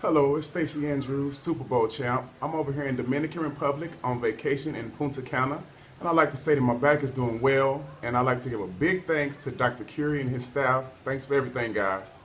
Hello, it's Stacy Andrews, Super Bowl champ. I'm over here in Dominican Republic on vacation in Punta Cana. And I'd like to say that my back is doing well. And I'd like to give a big thanks to Dr. Curie and his staff. Thanks for everything, guys.